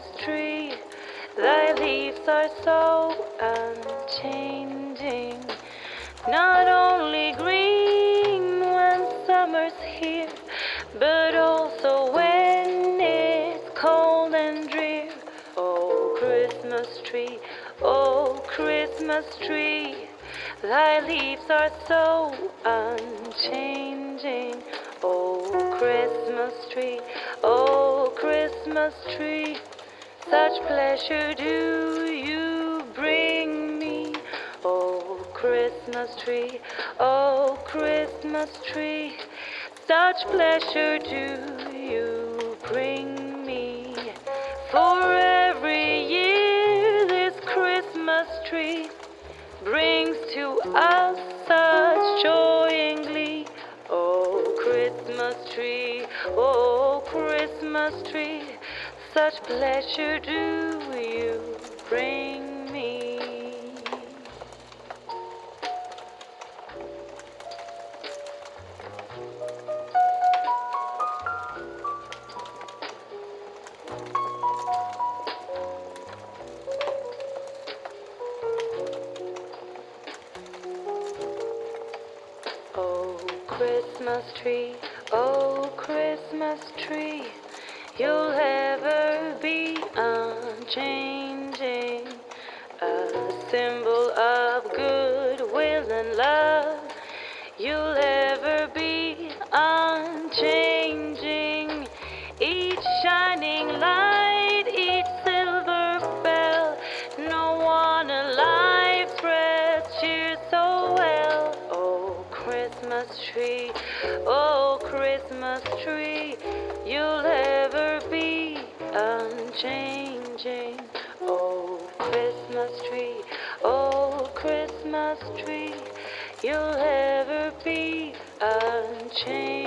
Christmas tree. Thy leaves are so unchanging, not only green when summer's here, but also when it's cold and drear. Oh, Christmas tree, oh, Christmas tree, thy leaves are so unchanging. Oh, Christmas tree, oh, Christmas tree such pleasure do you bring me? Oh, Christmas tree, oh, Christmas tree, such pleasure do let you do. Christmas tree, you'll ever be unchanging. Oh, Christmas tree, oh, Christmas tree, you'll ever be unchanging.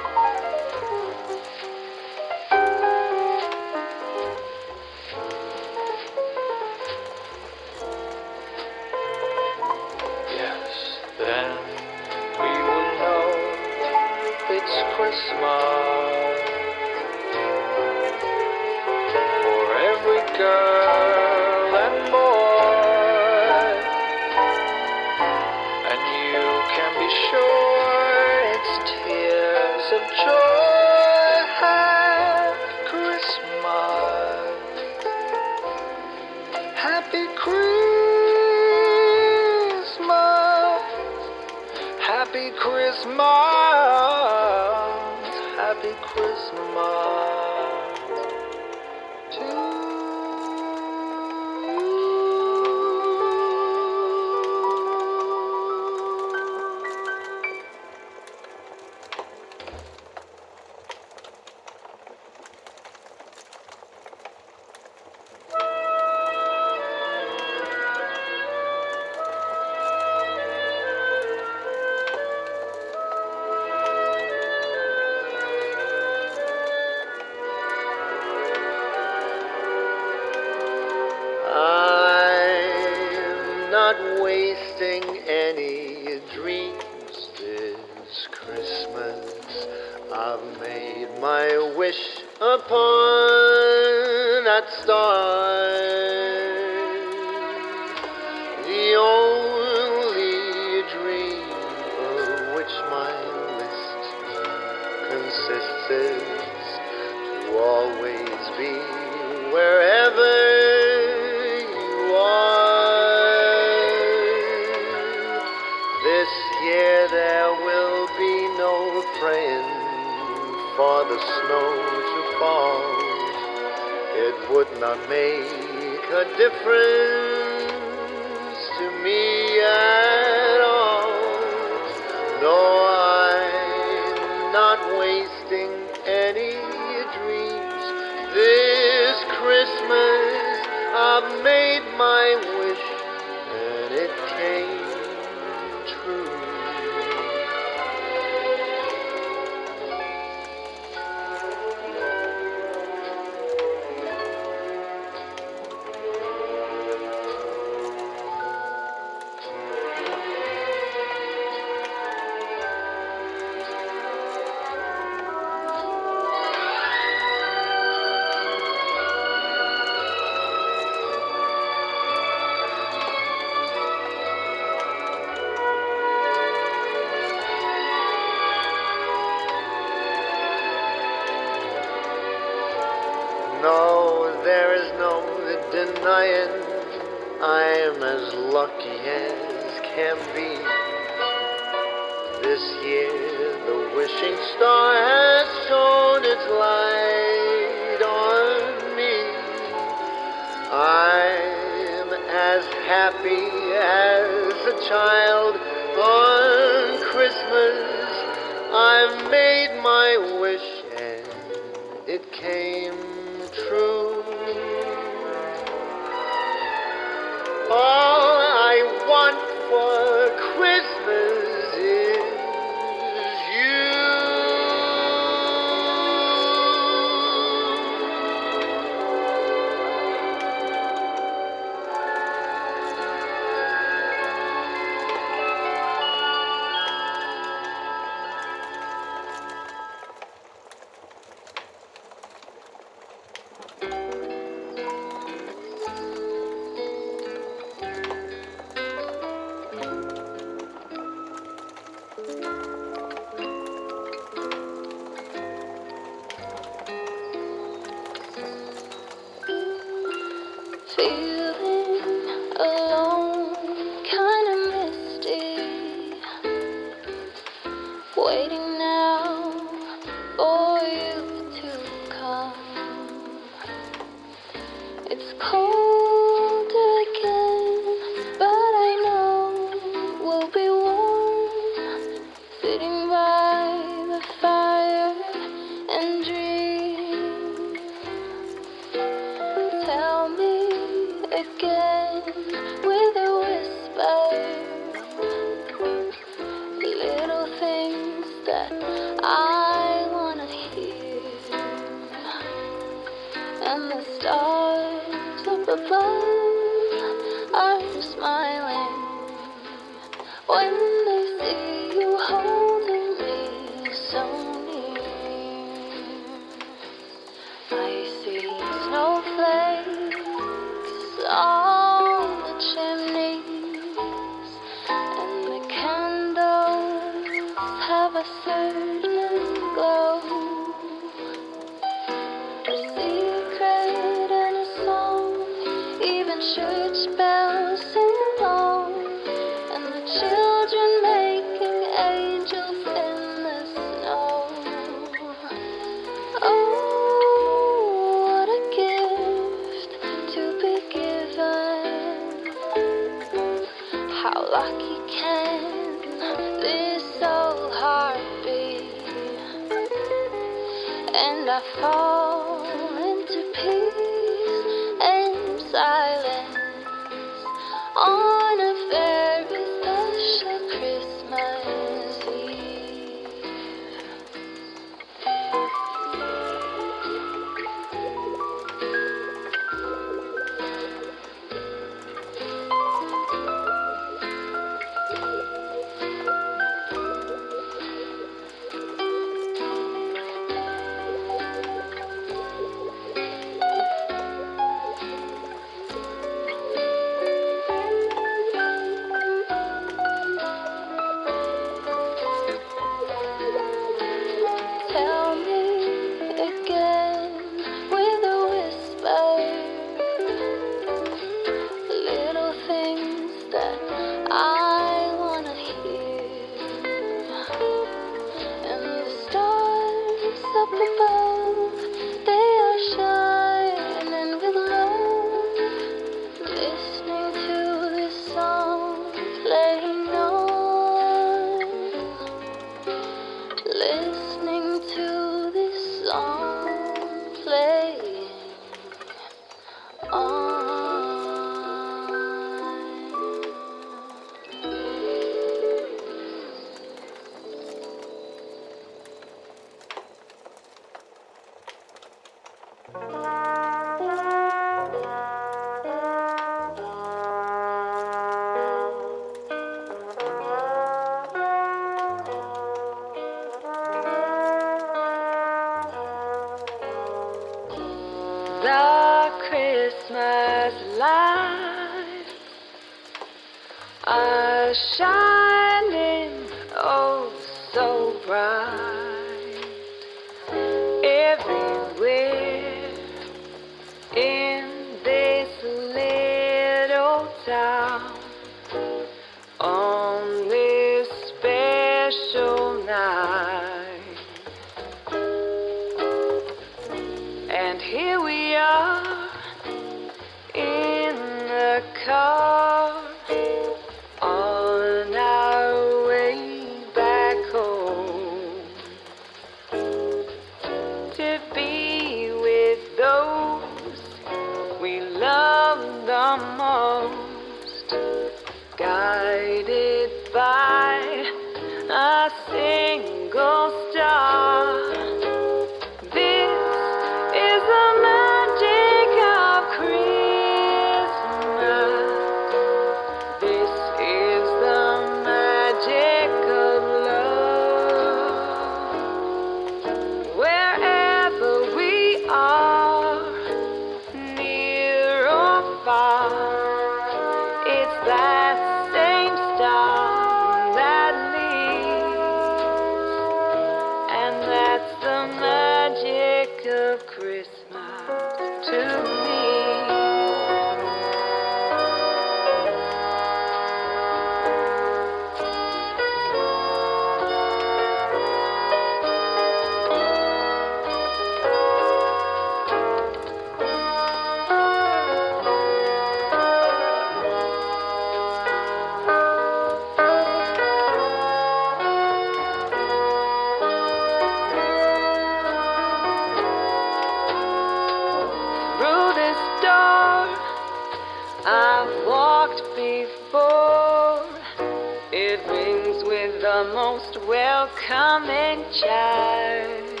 the most welcoming child.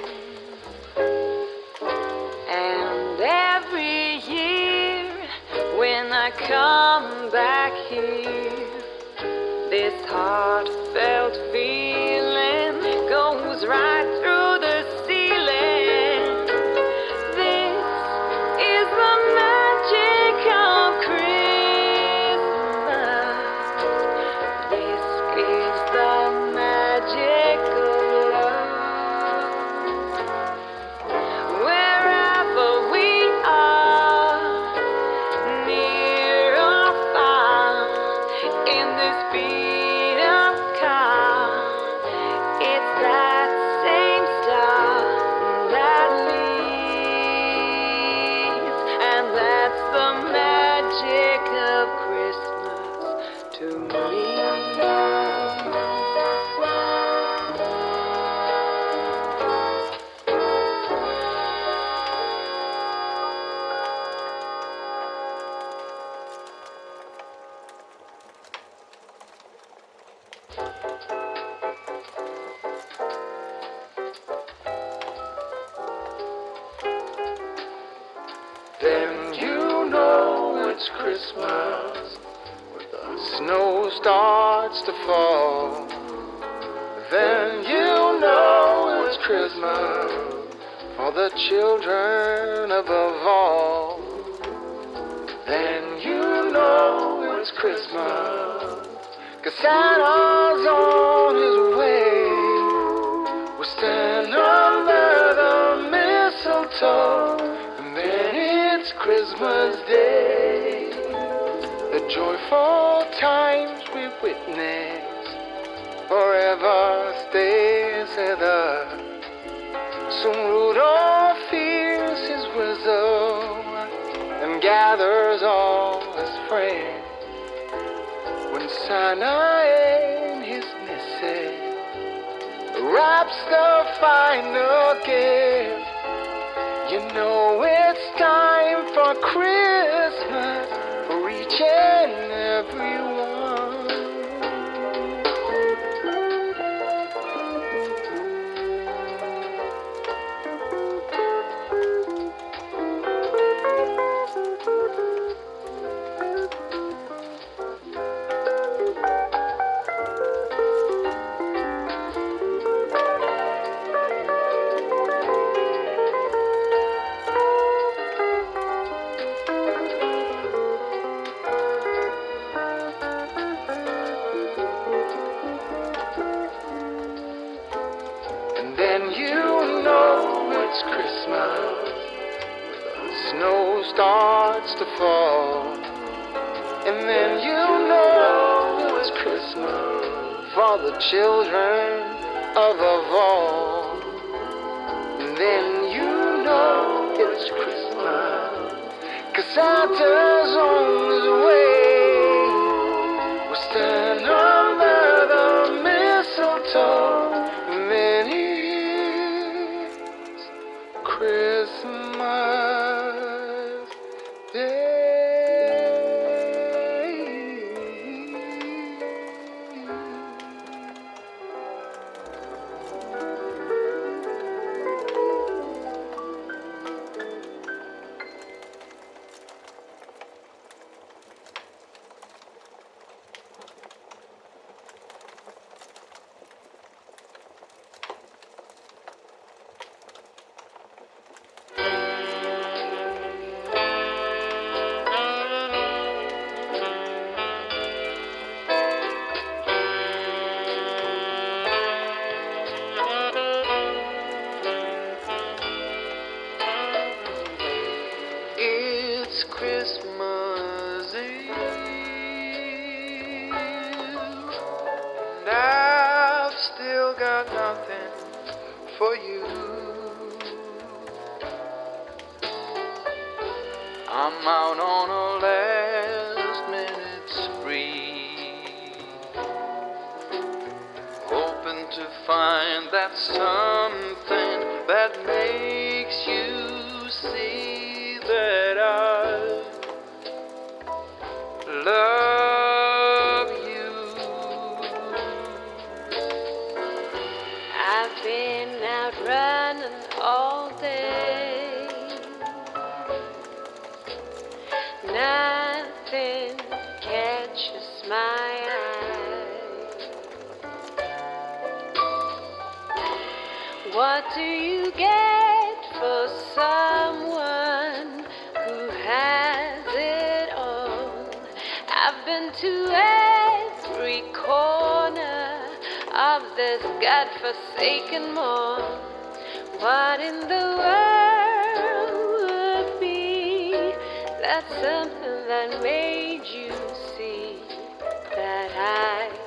And every year when I come back here, this heartfelt feeling goes right. the final game. Nothing catches my eye. What do you get for someone who has it all? I've been to every corner of this godforsaken mall. What in the world? time.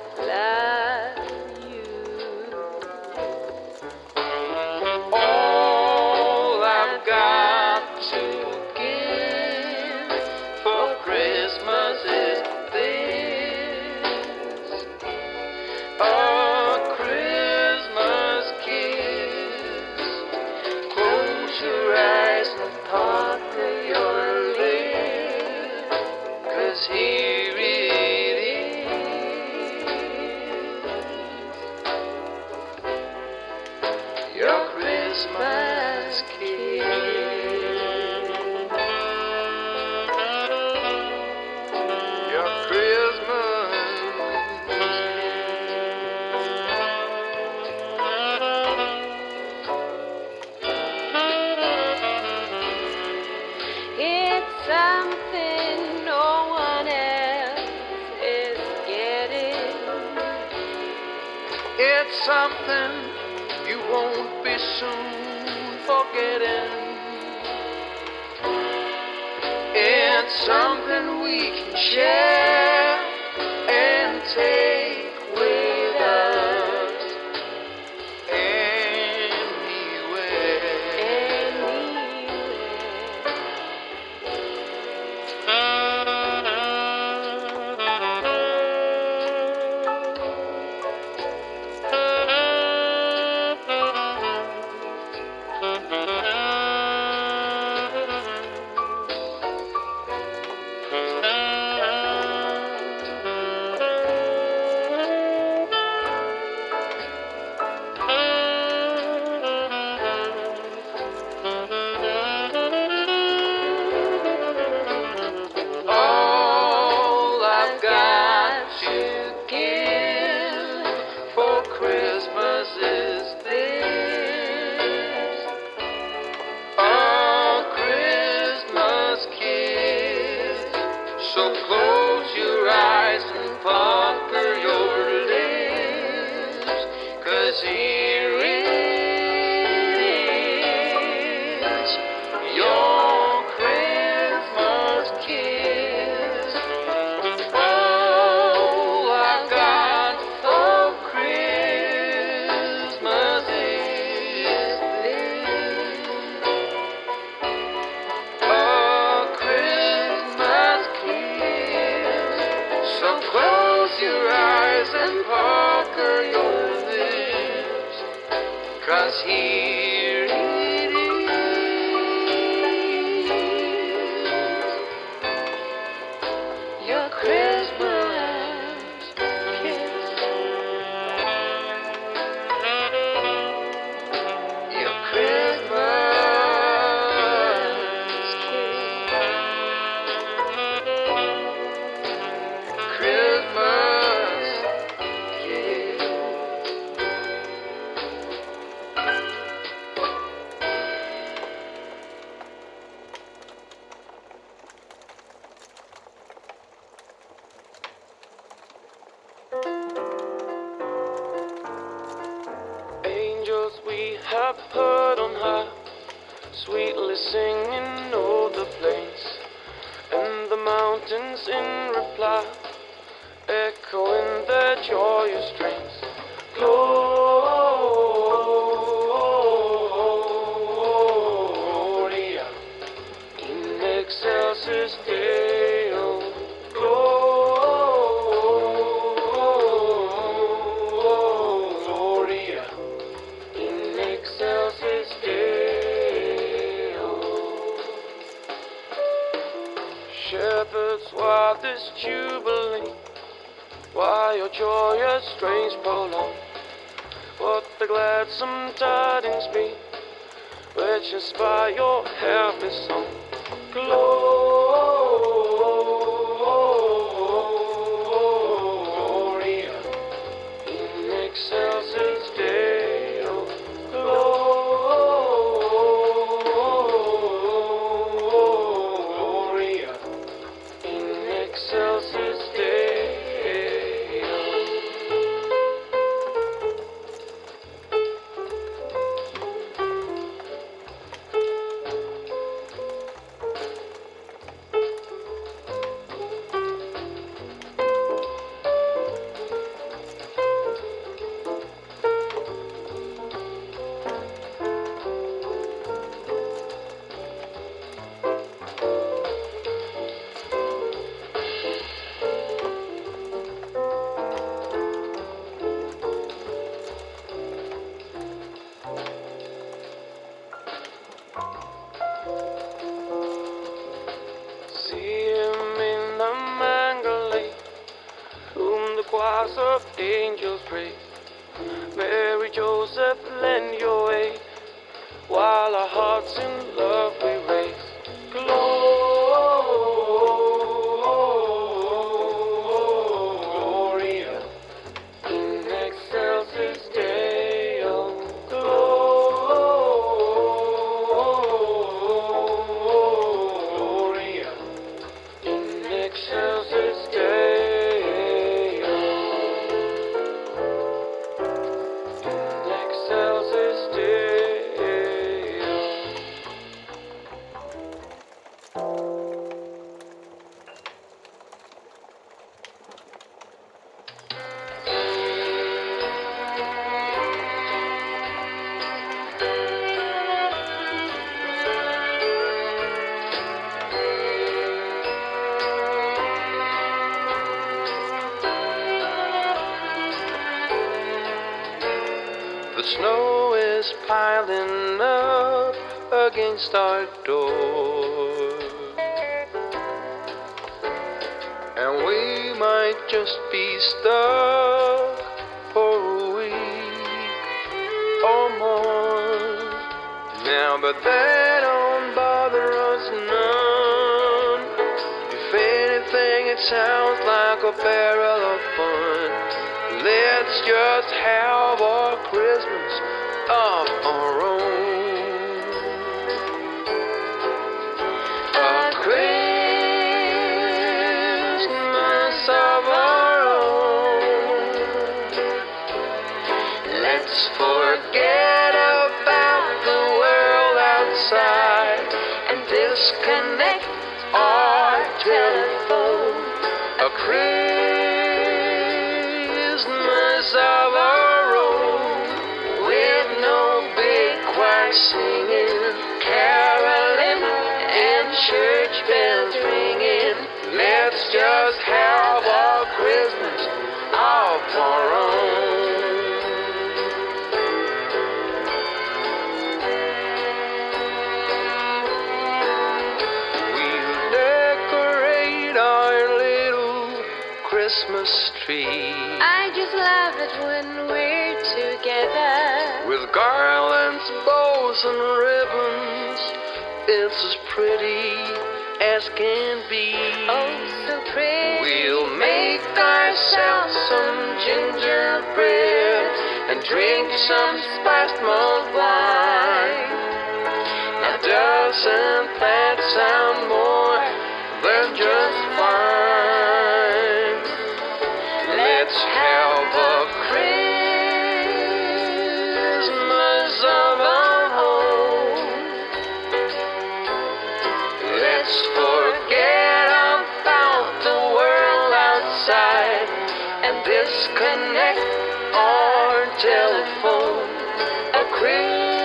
Something we can share our forget about the world outside and disconnect our telephone. A Christmas of our own with no big choir singing, caroling, and church bells ringing. Let's just tree I just love it when we're together. with garlands, bows, and ribbons. It's as pretty as can be. Oh, so pretty. We'll make ourselves some gingerbread and drink some spiced mulled wine. Now, doesn't that sound more disconnect our telephone. A Christmas.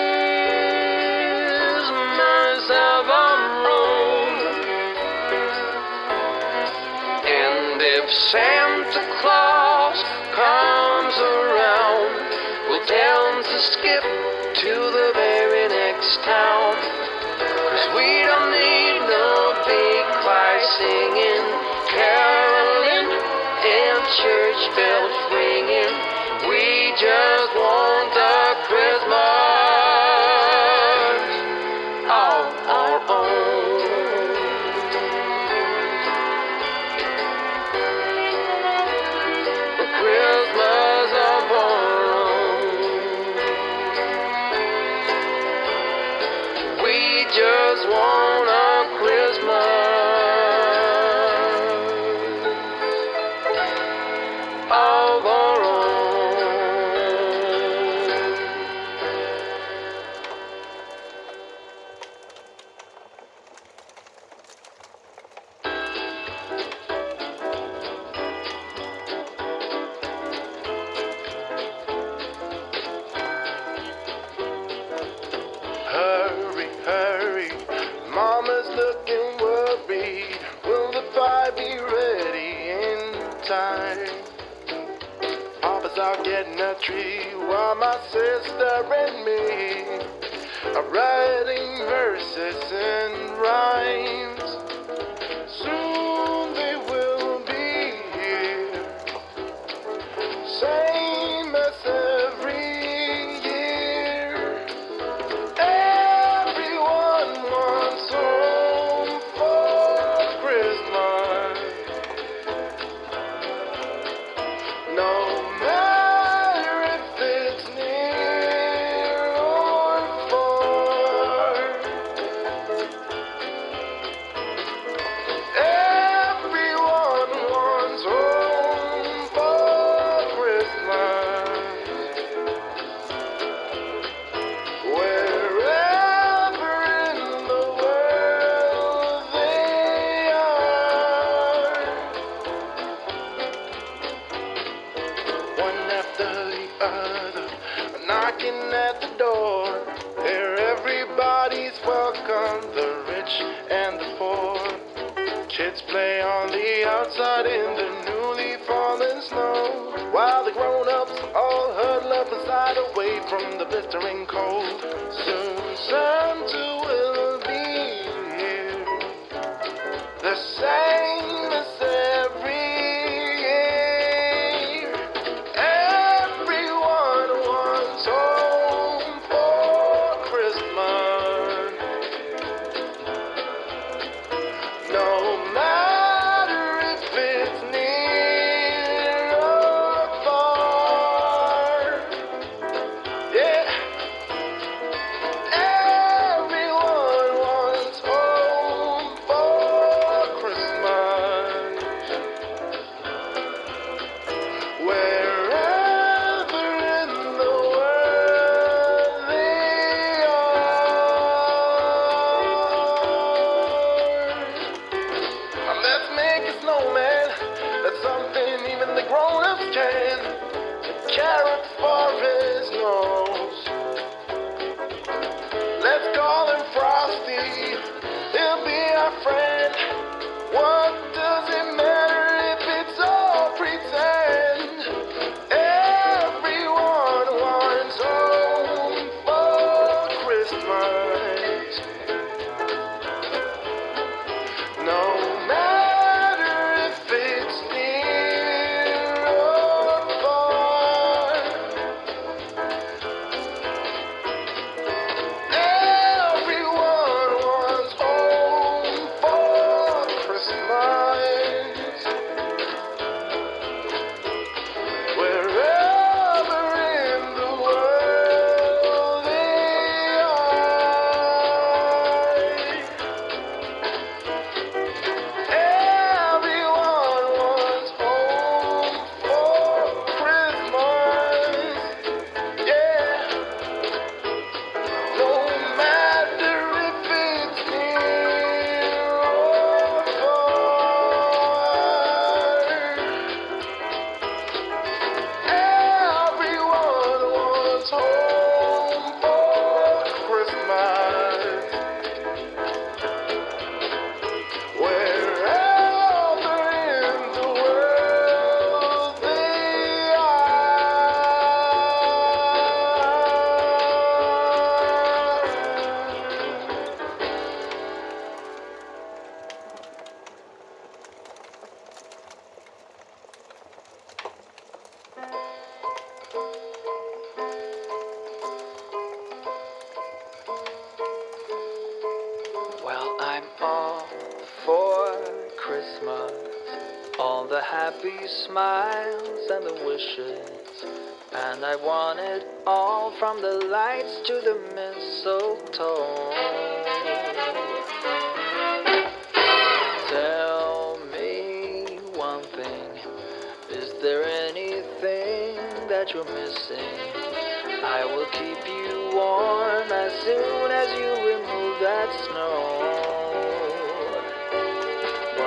And if Santa Claus comes around, we'll tell him to skip to the very next town. Cause we don't need no big choir singing, church bells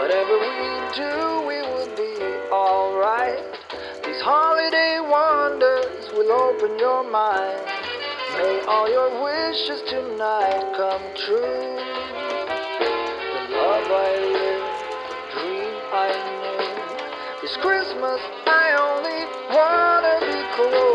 Whatever we do, we will be alright. These holiday wonders will open your mind. May all your wishes tonight come true. The love I live, the dream I knew. This Christmas, I only wanna be close.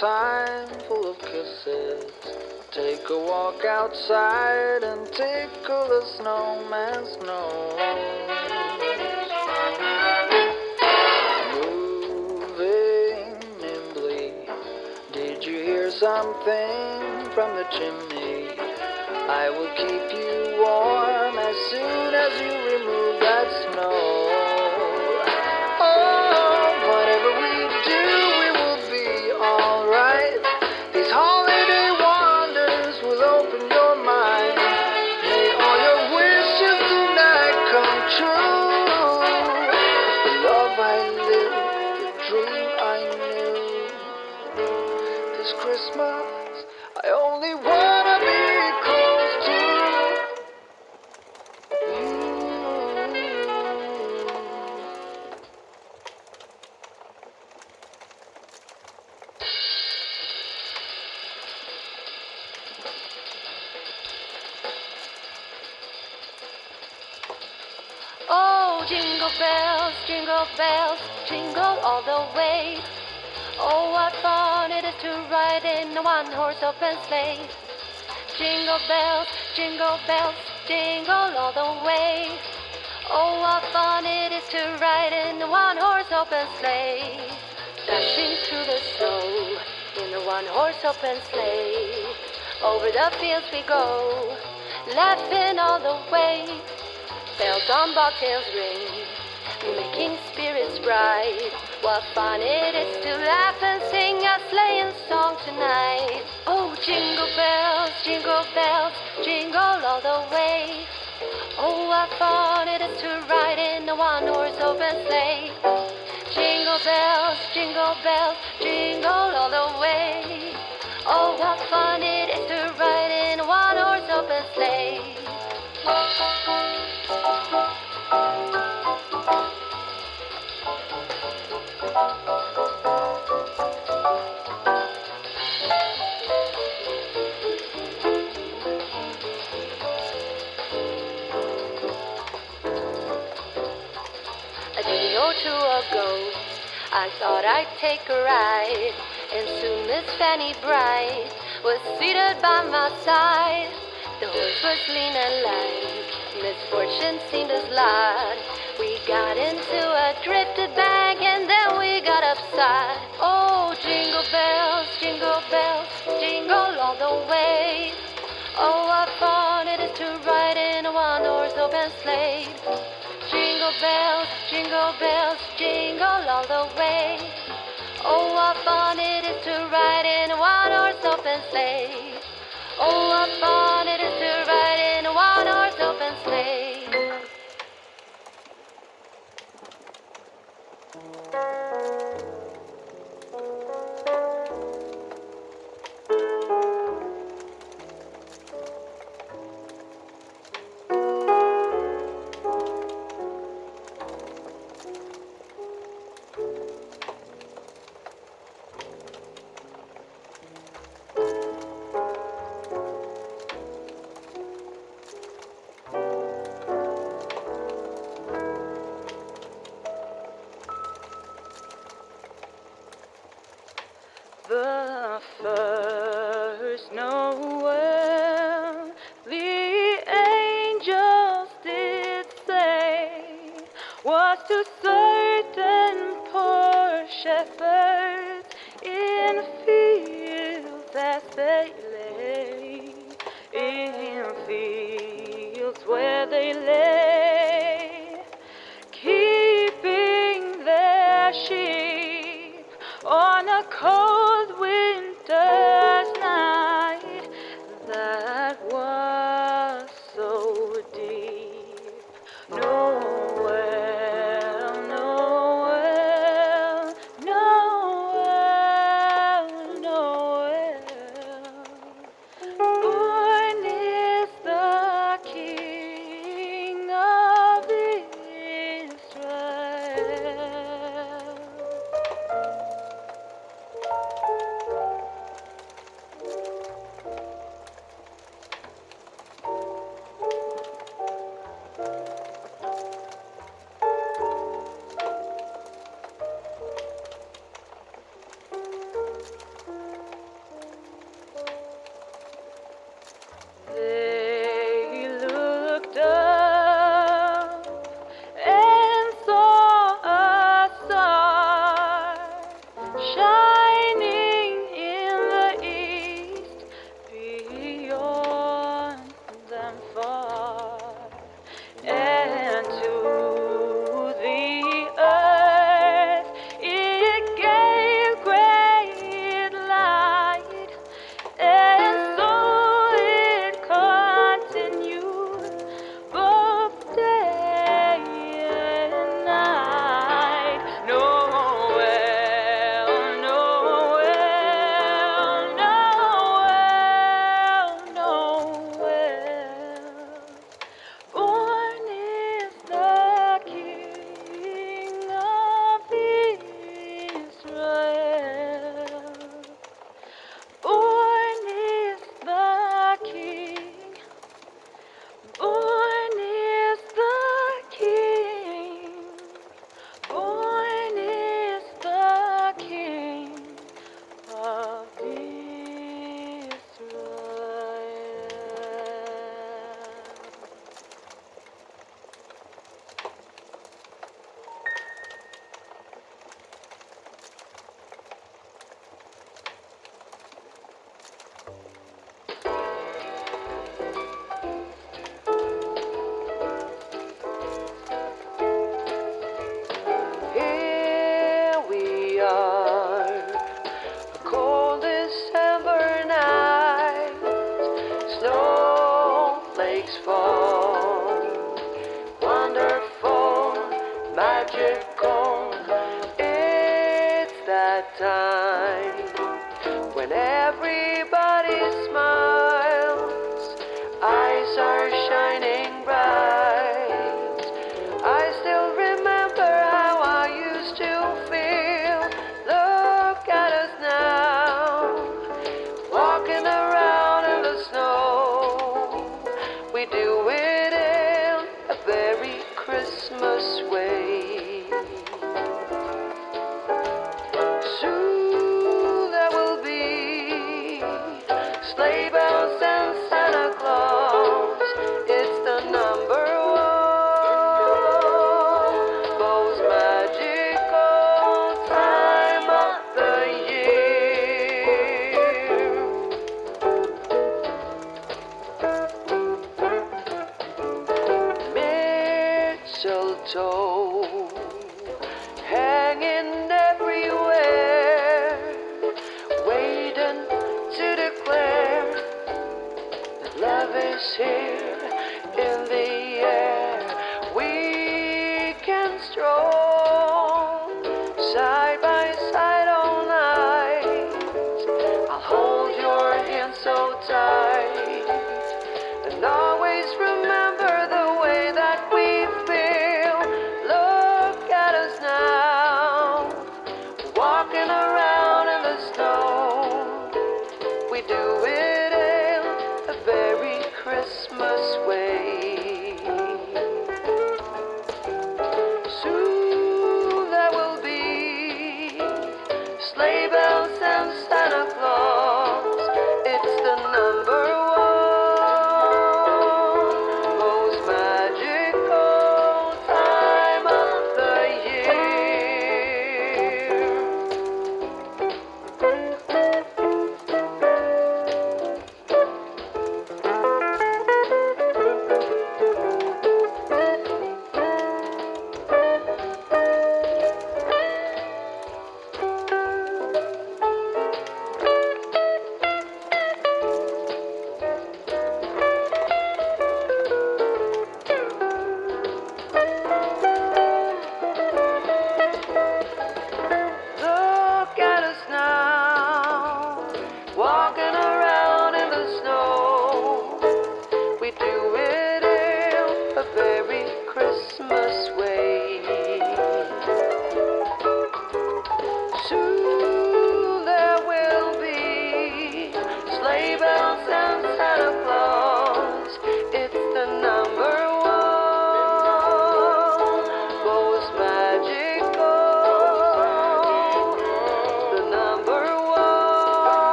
time full of kisses. Take a walk outside and tickle the snowman's nose. Moving nimbly, did you hear something from the chimney? I will keep you warm as soon as you remove that snow. Oh, what fun it is to ride in a one horse open sleigh. Jingle bells, jingle bells, jingle all the way. Oh, what fun it is to ride in a one horse open sleigh. Dashing through the snow in a one horse open sleigh. Over the fields we go, laughing all the way. Bells on bobtails ring, making bright. What fun it is to laugh and sing a sleighing song tonight. Oh, jingle bells, jingle bells, jingle all the way. Oh, what fun it is to ride in a one horse open sleigh. Jingle bells, jingle bells, jingle all the way. Oh, what fun it is to ride in a one horse open sleigh. Two ago, I thought I'd take a ride, and soon Miss Fanny Bright was seated by my side. The horse was lean and light, misfortune seemed a slide. We got into a drifted bank, and then we got upside. Oh, jingle bells, jingle bells, jingle all the way. Oh, what fun it is to ride in a one-horse open sleigh. Jingle bells, jingle bells, jingle all the way. Oh, what fun it is to ride in a one-horse open sleigh. Oh, what fun it is to ride in a one-horse open sleigh. Noel, the angels did say, was to certain poor shepherds in fields they lay, in fields where they lay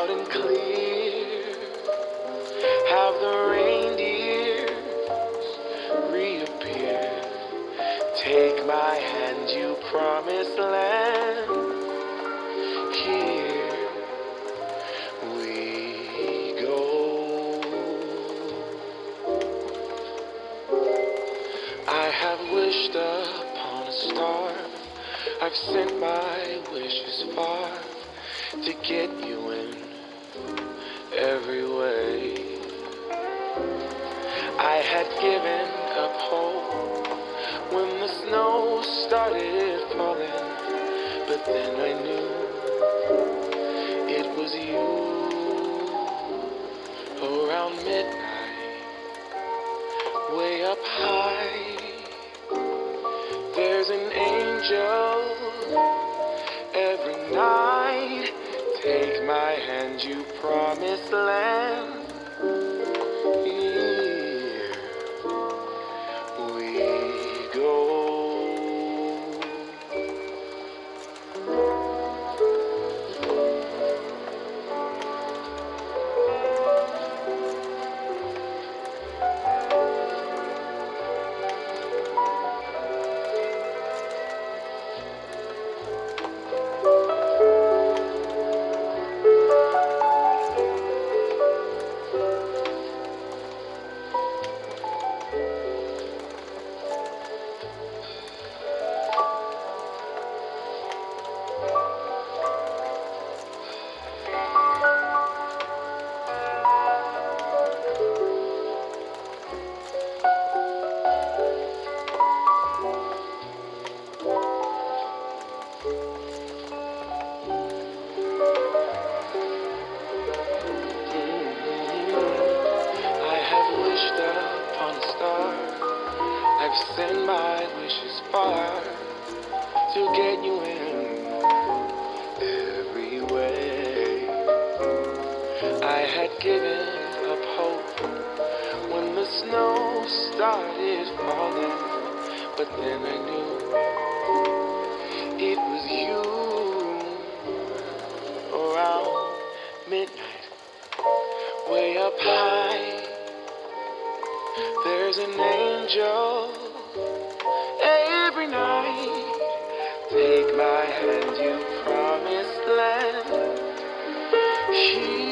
loud and clear. Have the reindeers reappear. Take my hand, you promised land. Here we go. I have wished upon a star. I've sent my wish had given up hope when the snow started falling. But then I knew it was you around midnight, way up high. There's an angel every night. Take my hand, you promised land. night. There's an angel every night. Take my hand, you promised land. She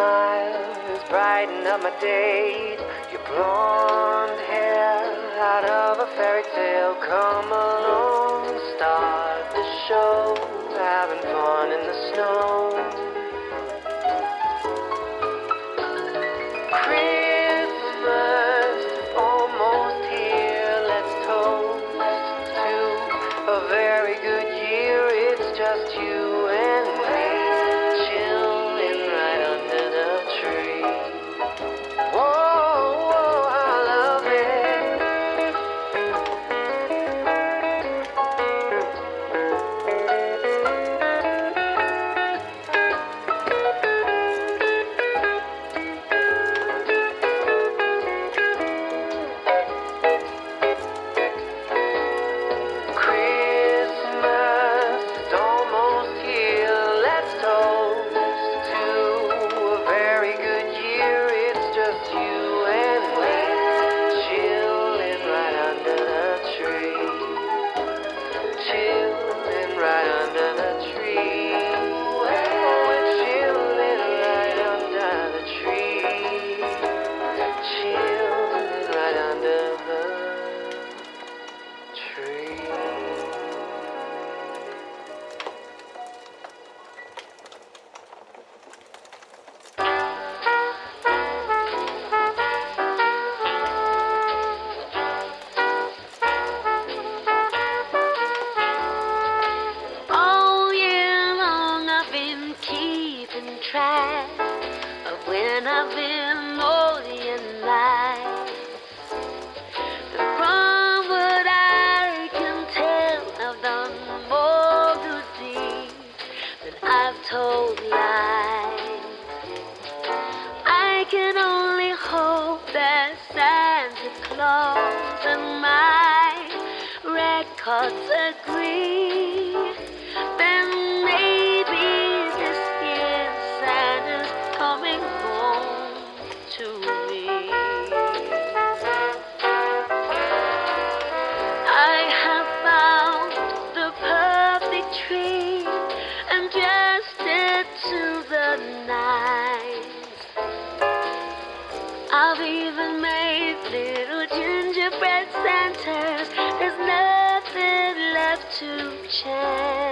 smile smiles brighten up my days. Your blonde hair out of a fairy tale. Come along, start the show. I've even made little gingerbread Santas. There's nothing left to change.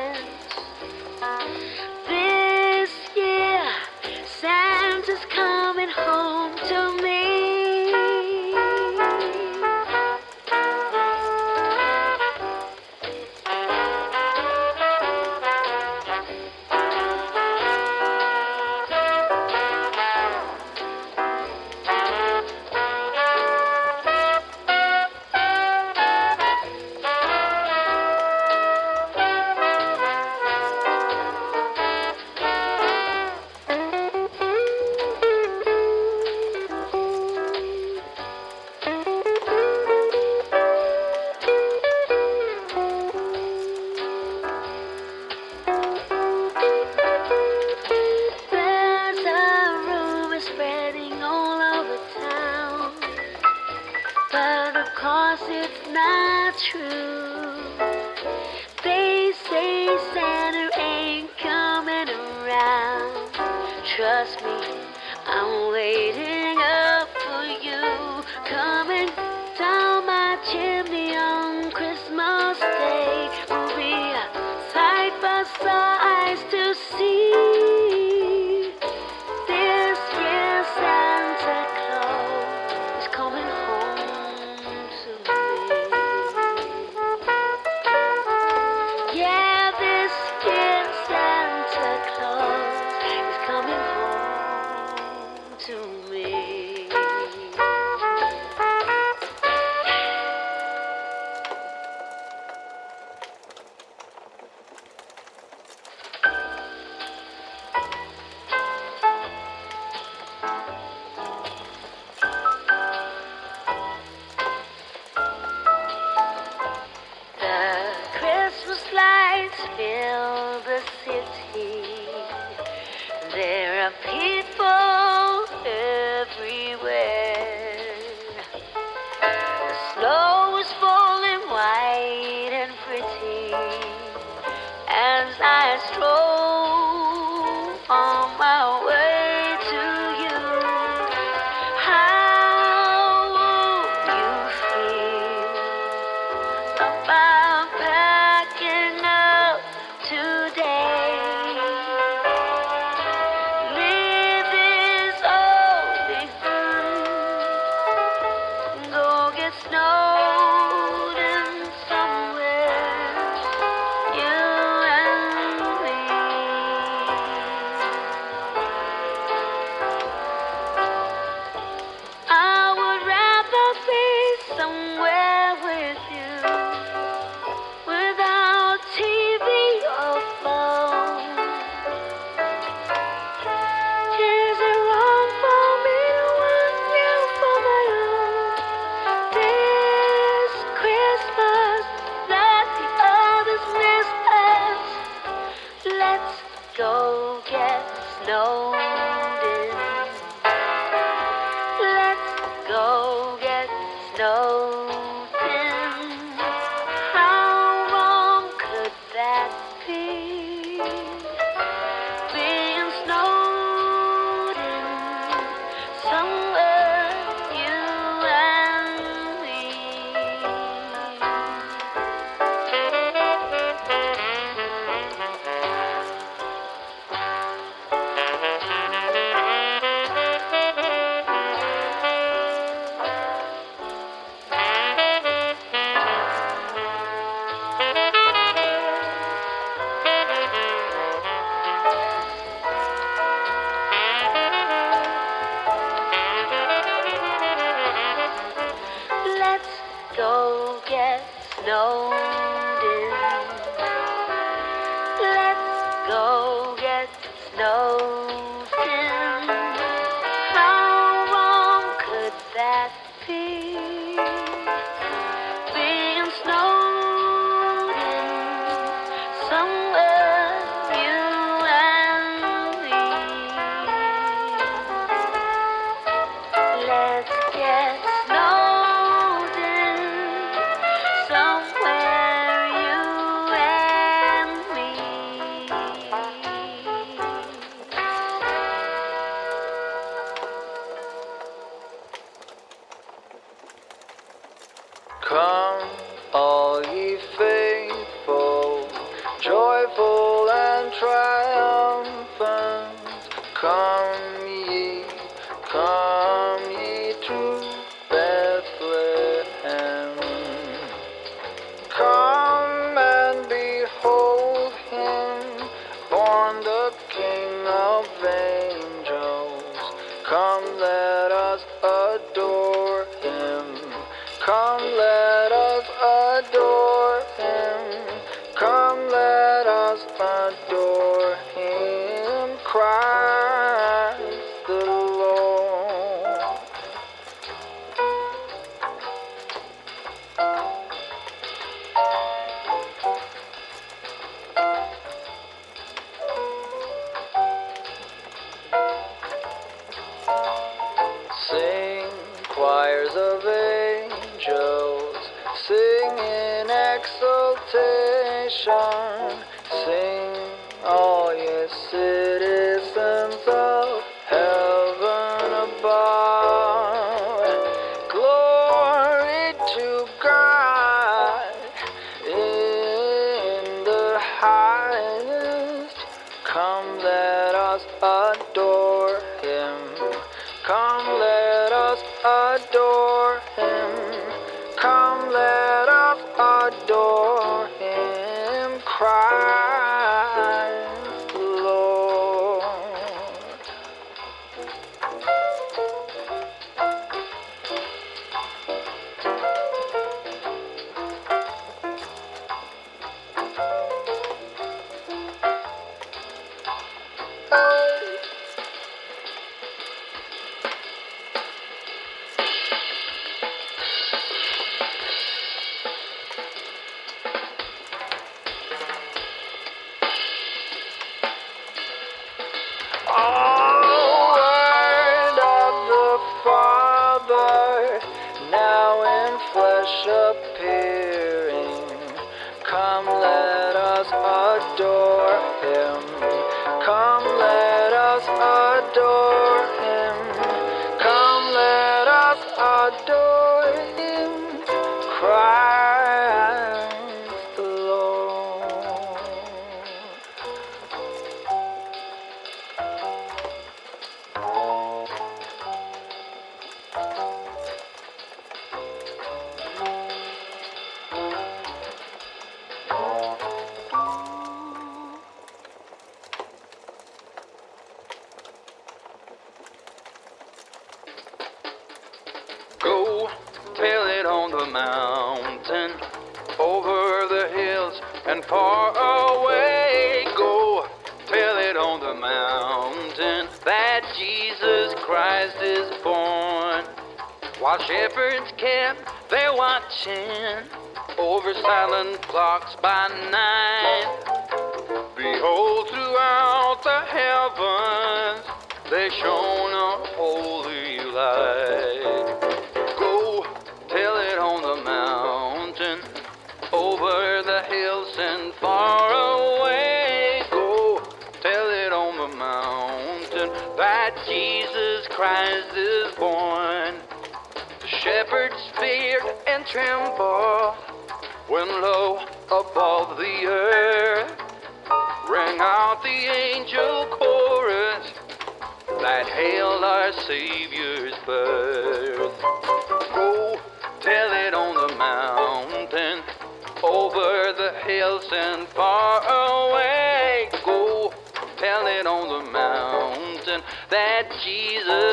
joyful and triumph. by night. Behold, throughout the heavens they shone a holy light. Go tell it on the mountain, over the hills and far away. Go tell it on the mountain that Jesus Christ is born. The shepherds feared and trembled when love. hills and far away. Go tell it on the mountain that Jesus.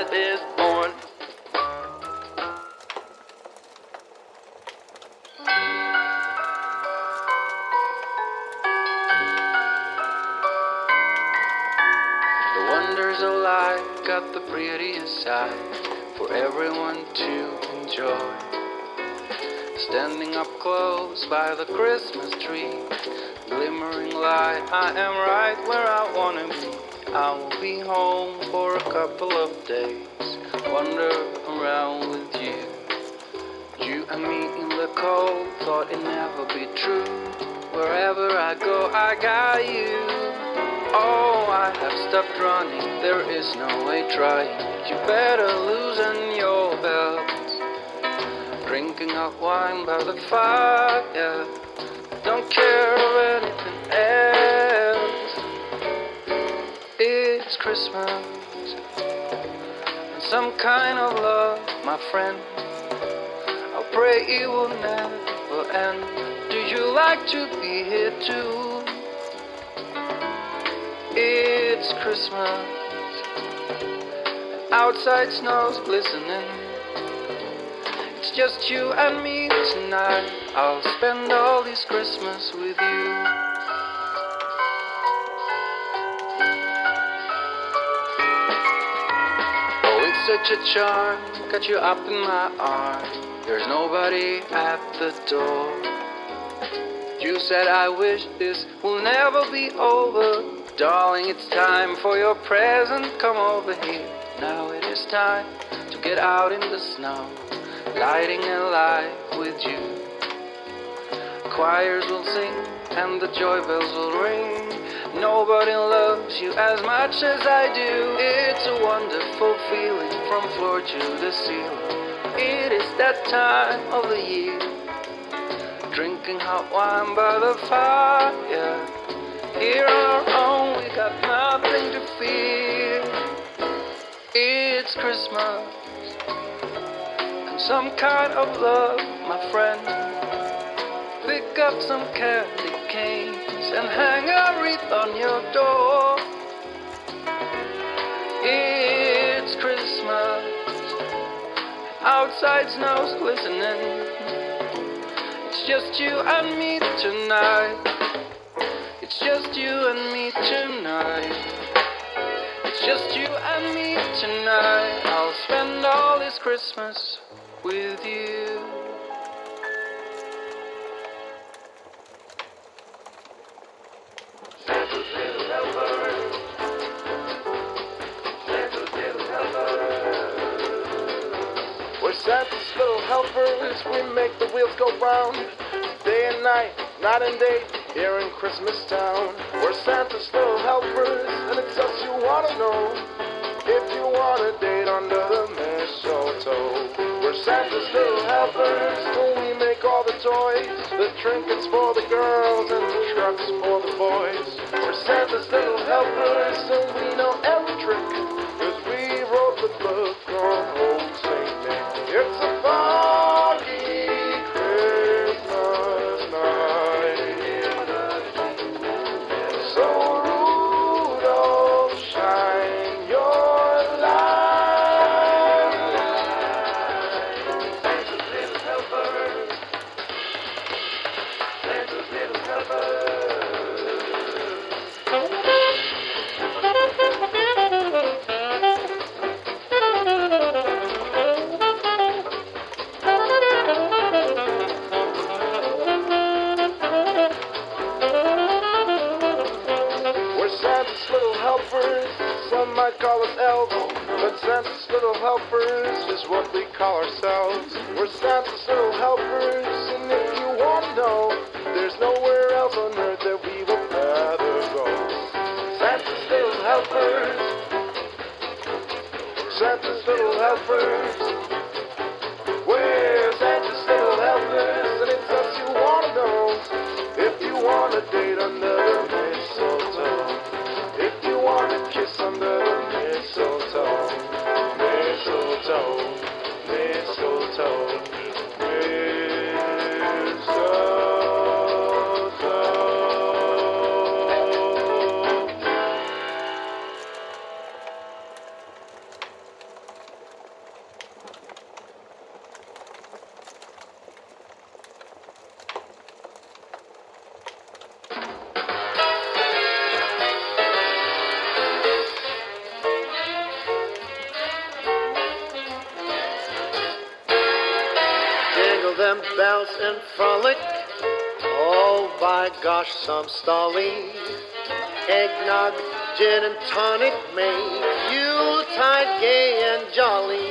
Is born. The wonders of life got the prettiest side for everyone to enjoy. Standing up close by the Christmas tree, glimmering light, I am right where I wanna be. I will be home couple of days, wander around with you. You and me in the cold, thought it never be true. Wherever I go, I got you. Oh, I have stopped running, there is no way trying. You better loosen your belt. Drinking hot wine by the fire. Don't care anything else. It's Christmas. Some kind of love, my friend. I pray it will never end. Do you like to be here too? It's Christmas. Outside snow's glistening. It's just you and me tonight. I'll spend all this Christmas with you. Such a charm. Got you up in my arms. There's nobody at the door. You said I wish this will never be over. Darling, it's time for your present. Come over here. Now it is time to get out in the snow, lighting a light with you. Choirs will sing and the joy bells will ring. Nobody loves you as much as I do. It's a wonderful feeling from floor to the ceiling. It is that time of the year. Drinking hot wine by the fire. Here on our own, we got nothing to fear. It's Christmas and some kind of love, my friend. Pick up some candy canes and hang a wreath on your door. It's Christmas. Outside snow's glistening. It's just you and me tonight. It's just you and me tonight. It's just you and me tonight. I'll spend all this Christmas with you. Little helpers. We make the wheels go round. Day and night, night and day, here in Christmas Town. We're Santa's little helpers, and it's us you wanna know. If you want a date under the mistletoe. We're Santa's little helpers, so we make all the toys. The trinkets for the girls and the trucks for the boys. We're Santa's little helpers, so we know every trick. Cause we wrote the book on. It's a foggy but Santa's little helpers is what we call ourselves. We're Santa's little helpers, and if you want to know, there's nowhere else on earth that we would rather go. Santa's little helpers. Santa's little helpers. mistletoe, mistletoe, mistletoe. Bells and frolic. Oh, by gosh, some stolly. Eggnog, gin and tonic make Yuletide gay and jolly.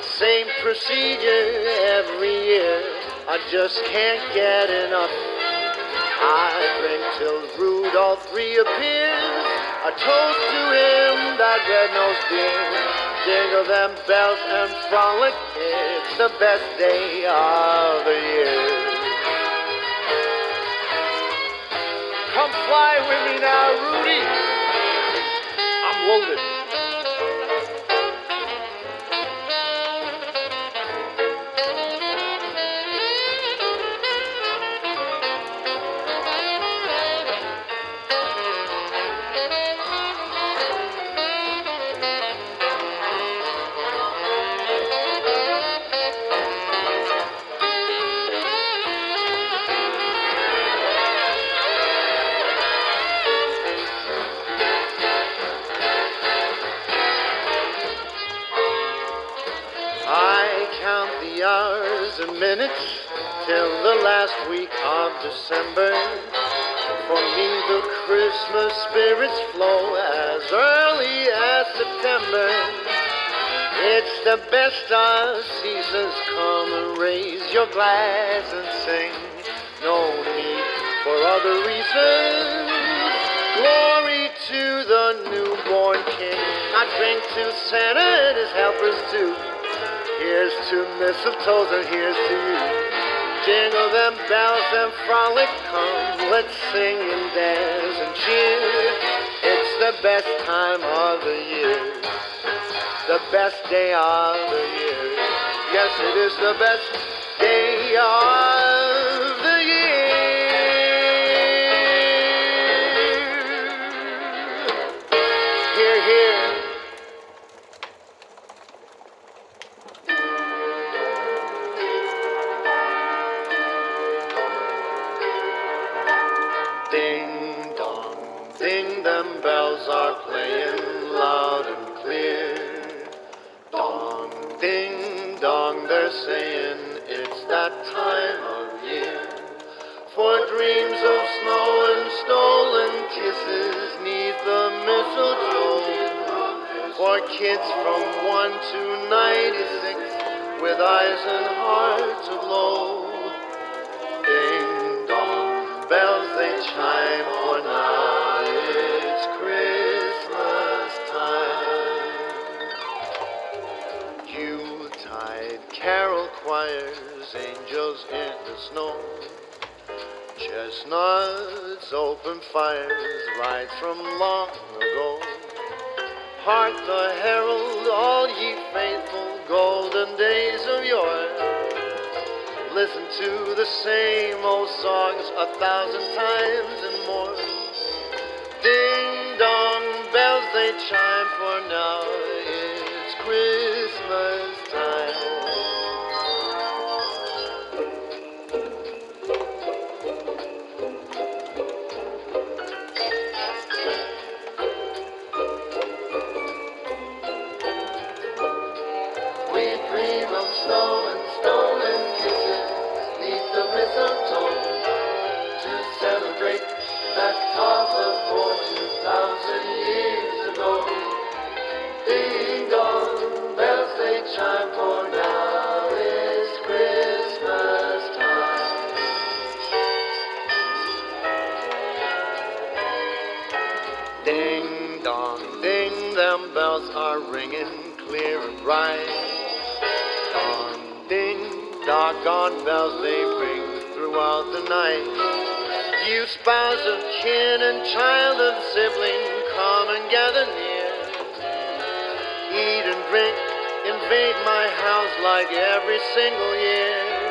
Same procedure every year. I just can't get enough. I drink till Rudolph reappears. A toast to him, that red-nosed dear. Jingle them bells and frolic. It's the best day of the year. Come fly with me now, Rudy. I'm loaded. Minutes till the last week of December. For me, the Christmas spirits flow as early as September. It's the best of seasons. Come and raise your glass and sing. No need for other reasons. Glory to the newborn King. I drink to Santa and his helpers too. Here's to mistletoes and here's to you. Jingle them bells and frolic, come, let's sing and dance and cheer. It's the best time of the year, the best day of the year. Yes, it is the best day of ding, them bells are playing loud and clear. Dong, ding dong, they're saying it's that time of year. For dreams of snow and stolen kisses neath the mistletoe. For kids from 1 to 96 with eyes and hearts aglow. Ding dong, bells they chime, angels in the snow. Chestnuts, open fires, right from long ago. Hark the herald, all ye faithful, golden days of yore. Listen to the same old songs a thousand times and more. Ding dong, bells they chime, for now it's Christmas time. Bells they ring throughout the night. You spouse of kin and child of sibling, come and gather near. Eat and drink, invade my house like every single year.